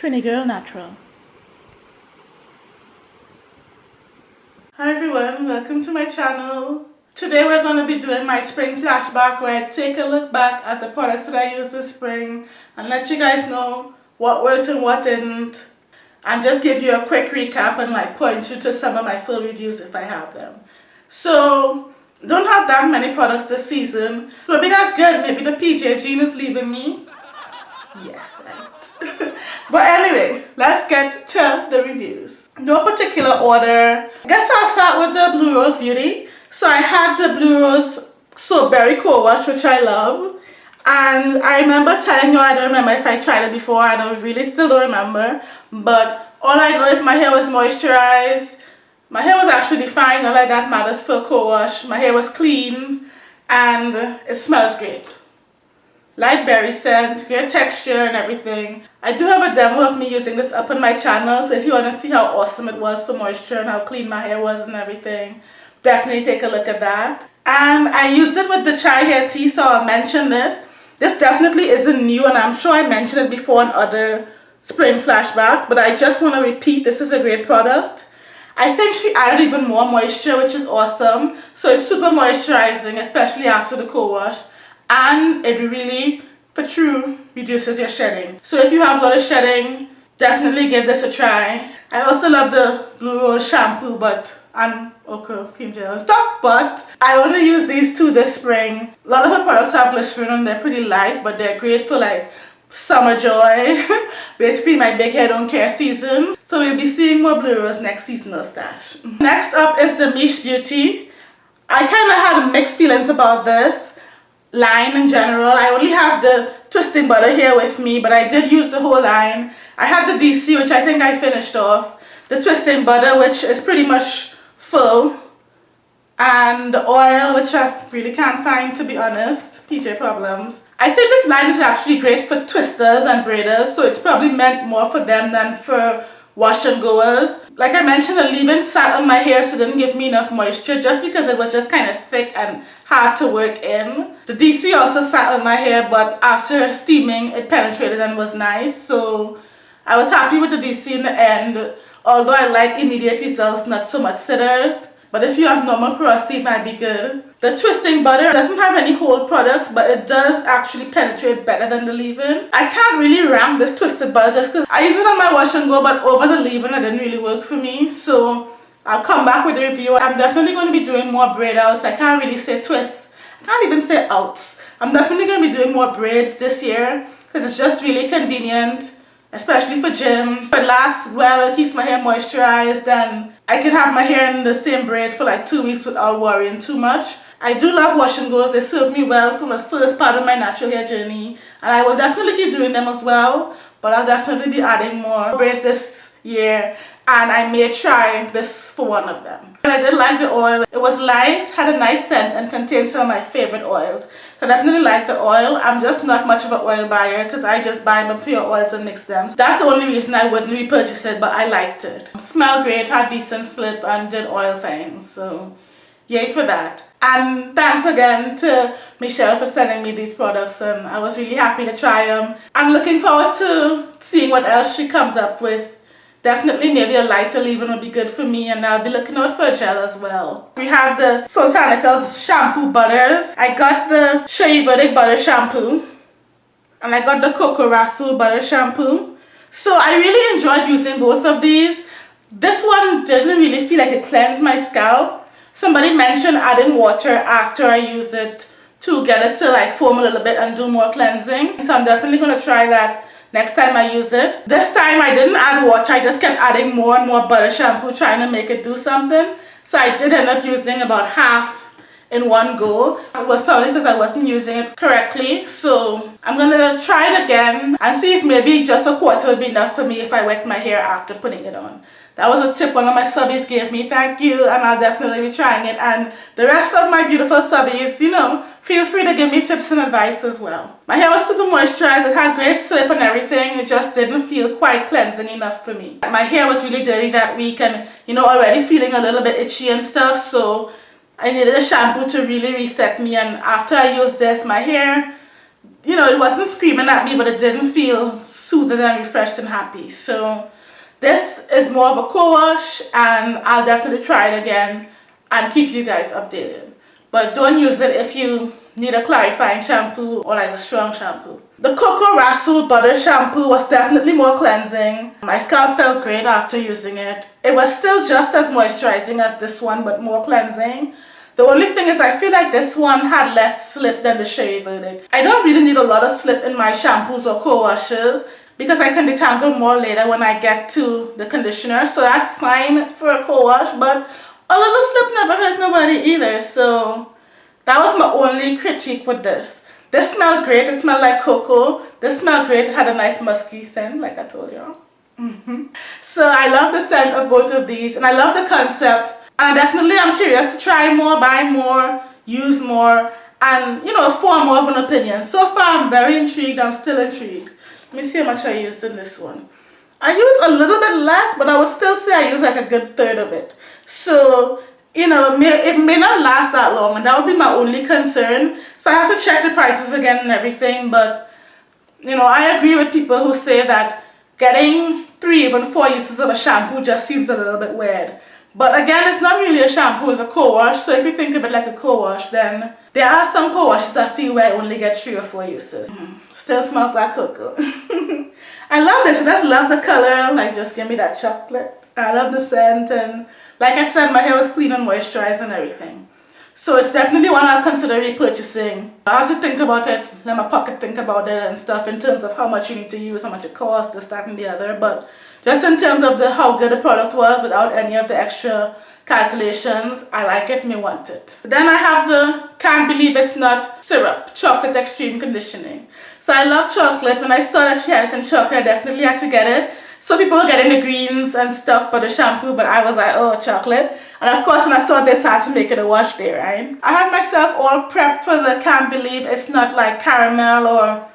Trini Girl Natural. Hi everyone, welcome to my channel. Today we're going to be doing my spring flashback where I take a look back at the products that I used this spring and let you guys know what worked and what didn't and just give you a quick recap and like point you to some of my full reviews if I have them. So don't have that many products this season. Maybe that's good. Maybe the PJ gene is leaving me. Yeah, right. but anyway, let's get to the reviews. No particular order. I guess I'll start with the Blue Roze Beauty. So I had the Blue Roze Soap Berry Co-Wash, which I love. And I remember telling you, I don't remember if I tried it before, I don't really still don't remember. But all I know is my hair was moisturized. My hair was actually fine, not like that matters for co-wash. My hair was clean and it smells great. Light berry scent, great texture and everything. I do have a demo of me using this up on my channel, so if you want to see how awesome it was for moisture and how clean my hair was and everything, definitely take a look at that. And I used it with the chai hair tea, so I'll mention this. This definitely isn't new and I'm sure I mentioned it before in other spring flashbacks, but I just want to repeat this is a great product. I think she added even more moisture, which is awesome. So it's super moisturizing, especially after the co-wash. And it really, for true, reduces your shedding. So if you have a lot of shedding, definitely give this a try. I also love the Blue Roze shampoo, but and ochre cream gel and stuff but I only use these two this spring. A lot of her products have glycerin and they're pretty light but they're great for like summer joy. Basically my big hair don't care season. So we'll be seeing more Blue Roze next seasonal stash. Next up is the Miche Beauty. I kind of had mixed feelings about this line in general. I only have the twisting butter here with me but I did use the whole line. I had the DC which I think I finished off. The twisting butter which is pretty much full. And the oil which I really can't find to be honest. PJ problems. I think this line is actually great for twisters and braiders so it's probably meant more for them than for wash and goers like I mentioned the leave-in sat on my hair so it didn't give me enough moisture just because it was just kind of thick and hard to work in the DC also sat on my hair but after steaming it penetrated and was nice so I was happy with the DC in the end Although I like immediate results, not so much sitters. But if you have normal porosity, it might be good. The twisting butter doesn't have any hold products, but it does actually penetrate better than the leave-in. I can't really rank this twisted butter just because I use it on my wash and go, but over the leave-in, it didn't really work for me. So I'll come back with a review. I'm definitely going to be doing more braid outs. I can't really say twists. I can't even say outs. I'm definitely going to be doing more braids this year because it's just really convenient especially for gym. It lasts well, it keeps my hair moisturized and I can have my hair in the same braid for like two weeks without worrying too much. I do love washing goes, they serve me well for the first part of my natural hair journey and I will definitely keep doing them as well but I'll definitely be adding more braids this year and I may try this for one of them. I did like the oil. It was light, had a nice scent and contained some of my favorite oils. So I definitely like the oil. I'm just not much of an oil buyer because I just buy my pure oils and mix them. That's the only reason I wouldn't repurchase it but I liked it. Smelled great, had decent slip and did oil things. So yay for that. And thanks again to Michelle for sending me these products and I was really happy to try them. I'm looking forward to seeing what else she comes up with Definitely maybe a lighter leave-in would be good for me and I'll be looking out for a gel as well. We have the Soultanicals shampoo butters. I got the Shea Verdict butter shampoo and I got the Coco Rasul butter shampoo. So I really enjoyed using both of these. This one doesn't really feel like it cleansed my scalp. Somebody mentioned adding water after I use it to get it to like foam a little bit and do more cleansing. So I'm definitely going to try that next time I use it. This time I didn't add water, I just kept adding more and more butter shampoo trying to make it do something. So I did end up using about half in one go. It was probably because I wasn't using it correctly. So I'm going to try it again and see if maybe just a quarter would be enough for me if I wet my hair after putting it on. That was a tip one of my subbies gave me. Thank you. And I'll definitely be trying it. And the rest of my beautiful subbies, you know, feel free to give me tips and advice as well. My hair was super moisturized. It had great slip and everything. It just didn't feel quite cleansing enough for me. My hair was really dirty that week and, you know, already feeling a little bit itchy and stuff. So I needed a shampoo to really reset me. And after I used this, my hair you know, it wasn't screaming at me, but it didn't feel soothed and refreshed and happy. So this is more of a co-wash and I'll definitely try it again and keep you guys updated. But don't use it if you need a clarifying shampoo or like a strong shampoo. The Coco Rasul Butter Shampoo was definitely more cleansing. My scalp felt great after using it. It was still just as moisturizing as this one but more cleansing. The only thing is I feel like this one had less slip than the Shea Verdict. I don't really need a lot of slip in my shampoos or co-washes because I can detangle more later when I get to the conditioner. So that's fine for a co-wash but a little slip never hurt nobody either. So that was my only critique with this. This smelled great. It smelled like cocoa. This smelled great. It had a nice musky scent like I told you. Mm -hmm. So I love the scent of both of these and I love the concept and definitely I'm curious to try more, buy more, use more, and you know, form more of an opinion. So far I'm very intrigued, I'm still intrigued. Let me see how much I used in this one. I use a little bit less, but I would still say I use like a good third of it. So, you know, it may, it may not last that long, and that would be my only concern. So I have to check the prices again and everything, but, you know, I agree with people who say that getting three, even four uses of a shampoo just seems a little bit weird. But again, it's not really a shampoo, it's a co-wash. So if you think of it like a co-wash, then there are some co-washes I feel where I only get three or four uses. Mm. Still smells like cocoa. I love this. I just love the color. Like, just give me that chocolate. I love the scent. And like I said, my hair was clean and moisturized and everything. So it's definitely one I'll consider repurchasing. I have to think about it, let my pocket think about it and stuff in terms of how much you need to use, how much it costs, this, that and the other. But just in terms of the how good the product was without any of the extra calculations, I like it, me want it. Then I have the Can't Believe It's Not Syrup, Chocolate Extreme Conditioning. So I love chocolate. When I saw that she had it in chocolate, I definitely had to get it. So people were getting the greens and stuff for the shampoo, but I was like, oh, chocolate. And of course, when I saw this, I had to make it a wash day, right? I had myself all prepped for the Can't Believe It's Not like caramel or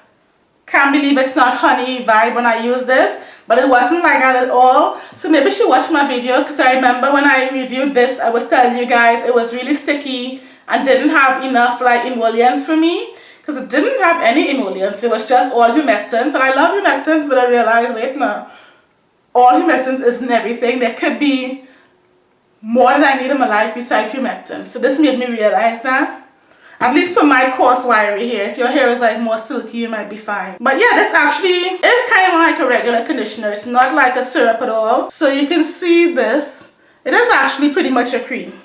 Can't Believe It's Not honey vibe when I use this but it wasn't like that at all. So maybe she watched my video because I remember when I reviewed this I was telling you guys it was really sticky and didn't have enough like emollients for me because it didn't have any emollients. It was just all humectants. And I love humectants but I realized wait no. All humectants isn't everything. There could be more than I need in my life besides humectants. So this made me realize that at least for my coarse wiry hair. If your hair is like more silky, you might be fine. But yeah, this actually is kind of like a regular conditioner. It's not like a syrup at all. So you can see this. It is actually pretty much a cream.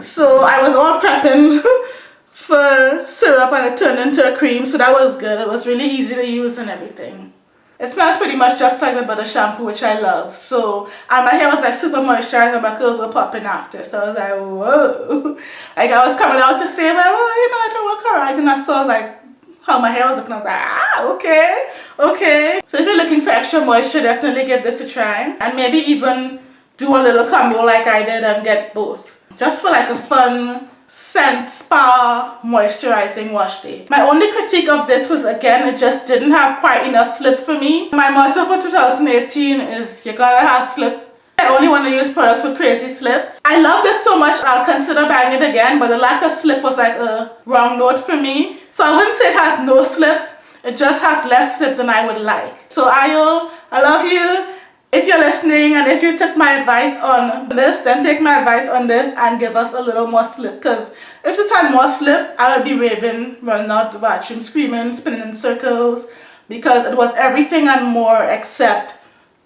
So I was all prepping for syrup and it turned into a cream. So that was good. It was really easy to use and everything. It smells pretty much just like the butter shampoo, which I love. So, and my hair was like super moisturized and my curls were popping after. So I was like, whoa. Like I was coming out to say, well, oh, you know, I don't work alright. And I saw like how my hair was looking. I was like, ah, okay, okay. So if you're looking for extra moisture, definitely give this a try. And maybe even do a little combo like I did and get both. Just for like a fun scent spa moisturizing wash day. My only critique of this was again it just didn't have quite enough slip for me. My motto for 2018 is you gotta have slip. I only want to use products with crazy slip. I love this so much I'll consider buying it again but the lack of slip was like a wrong note for me. So I wouldn't say it has no slip. It just has less slip than I would like. So Ayo, I love you if you're listening and if you took my advice on this then take my advice on this and give us a little more slip because if this had more slip I would be raving running out the bathroom screaming spinning in circles because it was everything and more except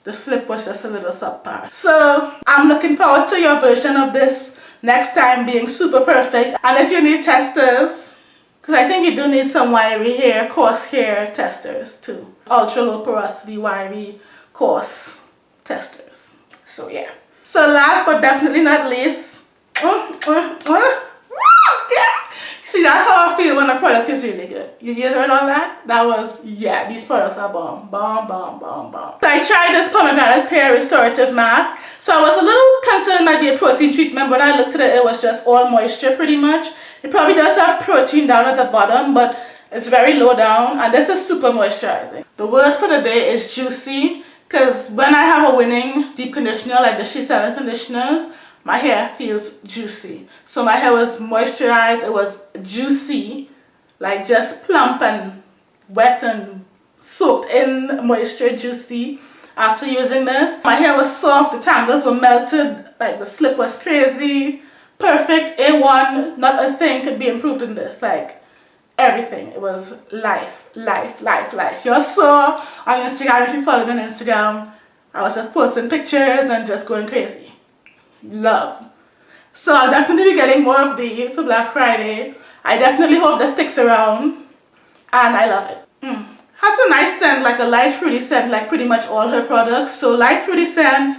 the slip was just a little subpar. So I'm looking forward to your version of this next time being super perfect. And if you need testers because I think you do need some wiry hair coarse hair testers too. Ultra low porosity wiry coarse testers. So yeah. So last but definitely not least, uh, uh, uh, See, that's how I feel when a product is really good. You, you heard all that? That was, yeah, these products are bomb. Bomb, bomb, bomb, bomb. So I tried this pomegranate pear restorative mask. So I was a little concerned it might be a protein treatment, but I looked at it, it was just all moisture pretty much. It probably does have protein down at the bottom, but it's very low down, and this is super moisturizing. The word for the day is juicy. Because when I have a winning deep conditioner like the SheScentIt conditioners, my hair feels juicy. So my hair was moisturized, it was juicy, like just plump and wet and soaked in moisture, juicy after using this. My hair was soft, the tangles were melted, like the slip was crazy. Perfect, A1, not a thing could be improved in this. Like everything. It was life, life, life, life. You saw on Instagram, if you follow me on Instagram, I was just posting pictures and just going crazy. Love. So I'll definitely be getting more of these for Black Friday. I definitely hope this sticks around and I love it. Mm. Has a nice scent, like a light fruity scent, like pretty much all her products. So light fruity scent,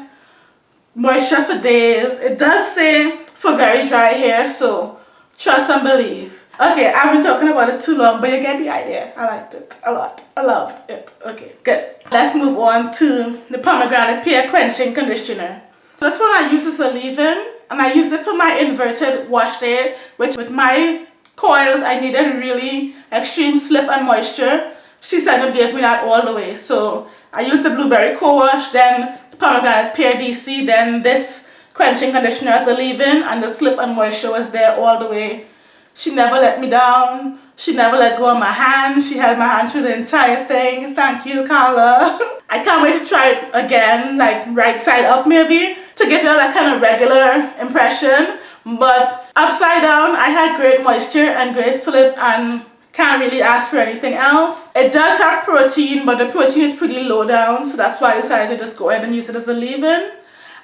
moisture for days. It does say for very dry hair, so trust and believe. Okay, I've been talking about it too long, but you get the idea. I liked it a lot. I loved it. Okay, good. Let's move on to the pomegranate pear quenching conditioner. This one I use as a leave-in, and I use it for my inverted wash day, which with my coils, I needed really extreme slip and moisture. She said it gave me that all the way. So I used the blueberry co-wash, then the pomegranate pear DC, then this quenching conditioner as a leave-in, and the slip and moisture was there all the way she never let me down. She never let go of my hand. She held my hand through the entire thing. Thank you, Carla. I can't wait to try it again, like right side up maybe, to give you that kind of regular impression. But upside down, I had great moisture and great slip and can't really ask for anything else. It does have protein, but the protein is pretty low down, so that's why I decided to just go ahead and use it as a leave-in.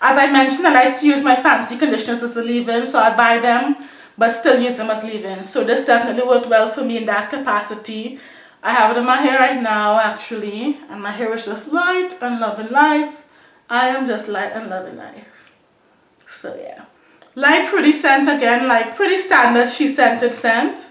As I mentioned, I like to use my fancy conditioners as a leave-in, so I buy them but still use them as leave-in. So this definitely worked well for me in that capacity. I have it in my hair right now actually and my hair is just light and loving life. I am just light and loving life. So yeah. Light fruity scent again, like pretty standard SheScentIt scent.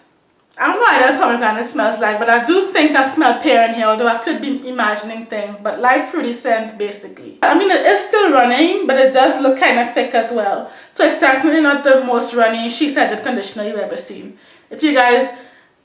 Know what pomegranate smells like, but I do think I smell pear in here, although I could be imagining things. But light fruity scent, basically. I mean, it is still running, but it does look kind of thick as well. So it's definitely not the most runny SheScentIt conditioner you've ever seen. If you guys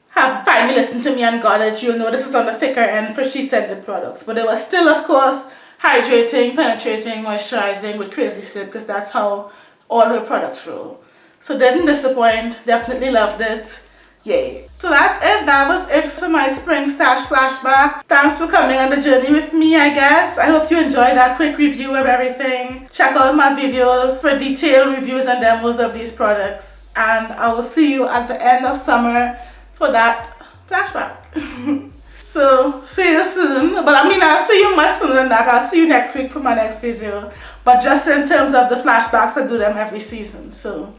have finally listened to me and got it, you'll know this is on the thicker end for SheScentIt products. But it was still, of course, hydrating, penetrating, moisturizing with crazy slip, because that's how all her products roll. So didn't disappoint, definitely loved it yay. So that's it. That was it for my spring stash flashback. Thanks for coming on the journey with me i guess. I hope you enjoyed that quick review of everything. Check out my videos for detailed reviews and demos of these products. And i will see you at the end of summer for that flashback. So see you soon. But i mean i'll see you much sooner than that. I'll see you next week for my next video. But just in terms of the flashbacks i do them every season. So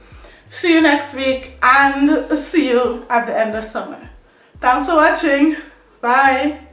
see you next week and see you at the end of summer. Thanks for watching. Bye.